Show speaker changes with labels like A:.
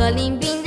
A: 格林兵